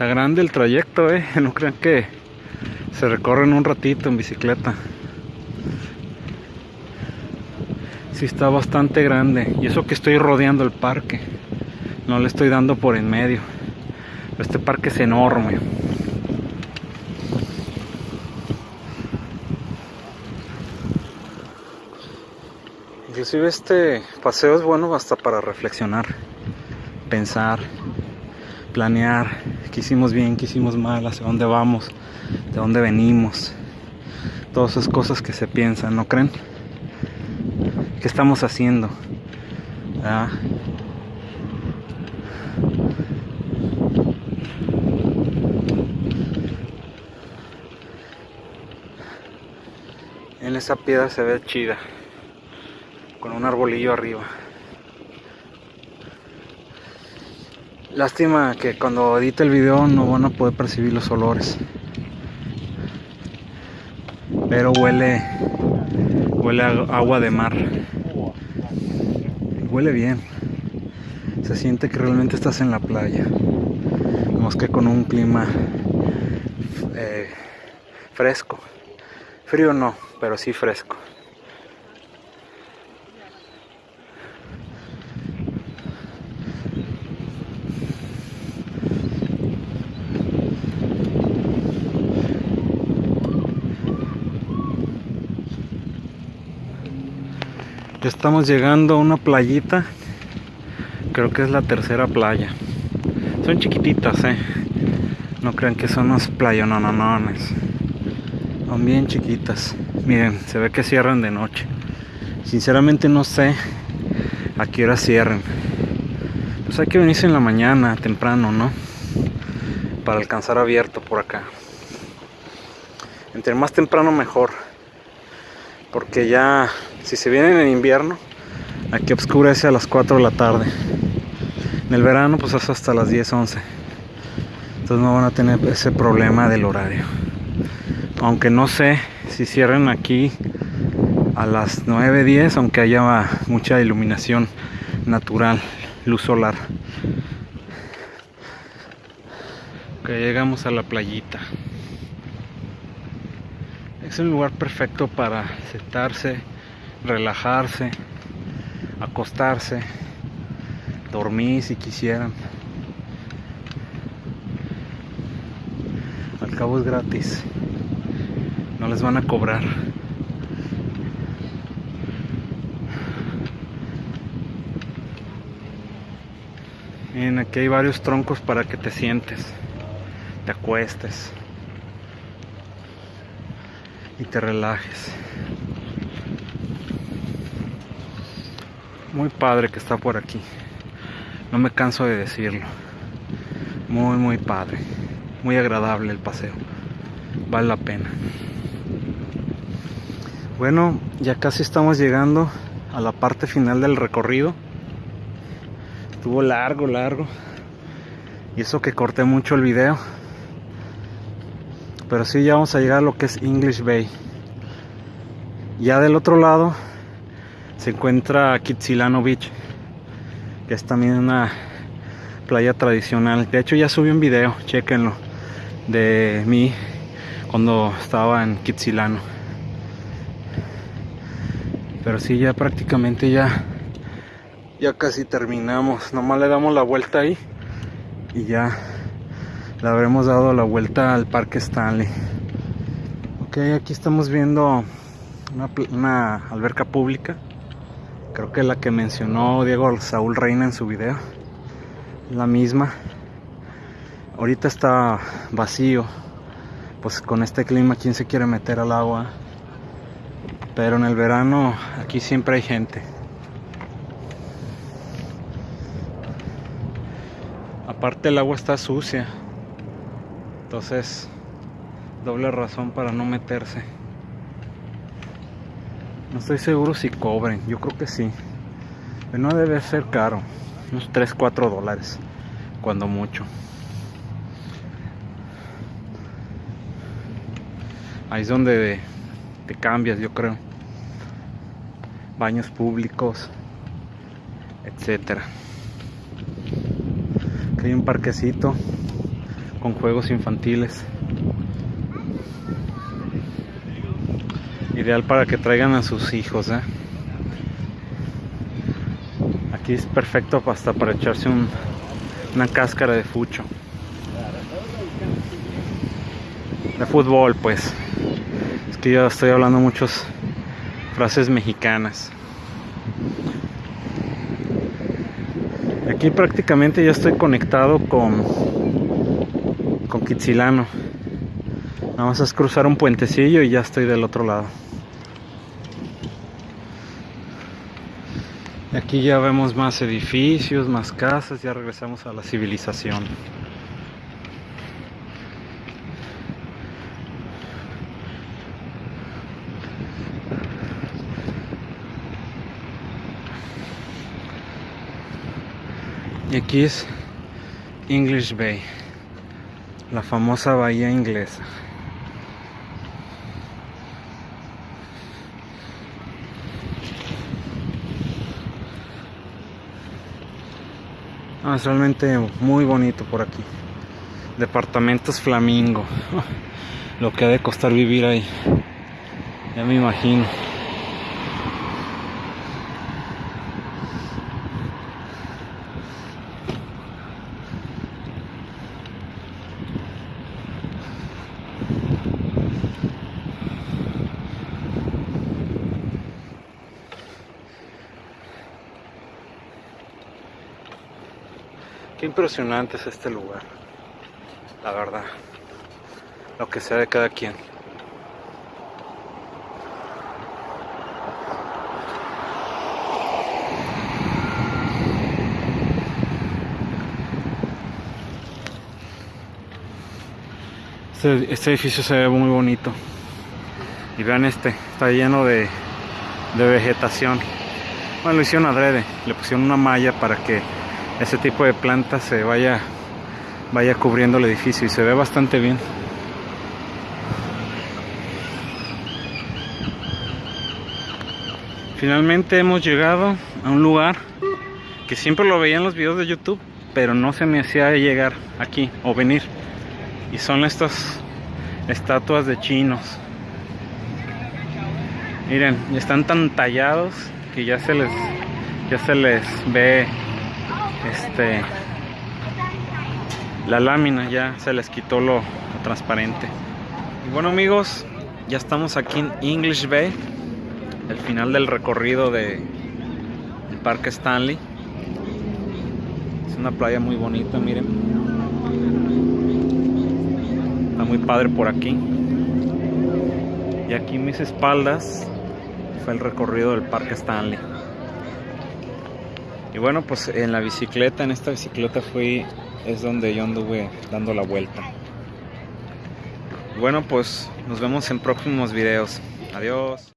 Está grande el trayecto, eh. No crean que se recorre en un ratito en bicicleta. Sí está bastante grande. Y eso que estoy rodeando el parque. No le estoy dando por en medio. Este parque es enorme. Inclusive este paseo es bueno hasta para reflexionar, pensar, planear qué hicimos bien, qué hicimos mal, hacia dónde vamos, de dónde venimos. Todas esas cosas que se piensan, ¿no creen? ¿Qué estamos haciendo? ¿Ah? En esa piedra se ve chida, con un arbolillo arriba. Lástima que cuando edite el video no van a poder percibir los olores. Pero huele huele agua de mar. Huele bien. Se siente que realmente estás en la playa. Más que con un clima eh, fresco. Frío no, pero sí fresco. Estamos llegando a una playita. Creo que es la tercera playa. Son chiquititas, eh. No crean que son unas playononones. Son bien chiquitas. Miren, se ve que cierran de noche. Sinceramente no sé a qué hora cierren. Pues hay que venirse en la mañana, temprano, ¿no? Para alcanzar abierto por acá. Entre más temprano mejor. Porque ya, si se vienen en invierno, aquí oscurece a las 4 de la tarde. En el verano, pues es hasta las 10, 11. Entonces no van a tener ese problema del horario. Aunque no sé si cierren aquí a las 9, 10, aunque haya mucha iluminación natural, luz solar. Ok, llegamos a la playita. Es un lugar perfecto para sentarse, relajarse, acostarse, dormir si quisieran. Al cabo es gratis. No les van a cobrar. Miren, aquí hay varios troncos para que te sientes, te acuestes y te relajes. Muy padre que está por aquí. No me canso de decirlo. Muy, muy padre. Muy agradable el paseo. Vale la pena. Bueno, ya casi estamos llegando a la parte final del recorrido. Estuvo largo, largo. Y eso que corté mucho el video. Pero sí, ya vamos a llegar a lo que es English Bay. Ya del otro lado se encuentra Kitsilano Beach, que es también una playa tradicional. De hecho, ya subí un video, chequenlo, de mí cuando estaba en Kitsilano. Pero sí, ya prácticamente ya, ya casi terminamos. Nomás le damos la vuelta ahí y ya le habremos dado la vuelta al Parque Stanley. Ok, aquí estamos viendo una, alberca pública. Creo que la que mencionó Diego Saúl Reina en su video. La misma. Ahorita está vacío. Pues con este clima, ¿quién se quiere meter al agua? Pero en el verano aquí siempre hay gente. Aparte el agua está sucia. Entonces, doble razón para no meterse. No estoy seguro si cobren, yo creo que sí. Pero no debe ser caro. Unos 3, 4 dólares. Cuando mucho. Ahí es donde te cambias, yo creo. Baños públicos, etcétera. Aquí hay un parquecito con juegos infantiles. Ideal para que traigan a sus hijos, ¿eh? Aquí es perfecto hasta para echarse un, una cáscara de fucho. De fútbol, pues. Es que yo estoy hablando muchas frases mexicanas. Aquí prácticamente ya estoy conectado con con Kitsilano. Vamos a cruzar un puentecillo y ya estoy del otro lado. Aquí ya vemos más edificios, más casas, ya regresamos a la civilización. Y aquí es English Bay, la famosa bahía inglesa. Ah, es realmente muy bonito por aquí. Departamentos Flamingo. Lo que ha de costar vivir ahí. Ya me imagino. Qué impresionante es este lugar. La verdad. Lo que sea de cada quien. Este, este, edificio se ve muy bonito. Y vean este, está lleno de, de vegetación. Bueno, lo hicieron adrede, le pusieron una malla para que ese tipo de plantas se vaya vaya cubriendo el edificio y se ve bastante bien. Finalmente hemos llegado a un lugar que siempre lo veía en los videos de youtube pero no se me hacía llegar aquí o venir. Y son estas estatuas de chinos. Miren están tan tallados que ya se les ya se les ve este la lámina ya se les quitó lo, transparente. Y bueno amigos ya estamos aquí en English Bay el final del recorrido de el parque Stanley. Es una playa muy bonita miren. Está muy padre por aquí. Y aquí mis espaldas fue el recorrido del parque Stanley y bueno, pues en la bicicleta, en esta bicicleta fui, es donde yo anduve dando la vuelta. Bueno, pues nos vemos en próximos videos. Adiós.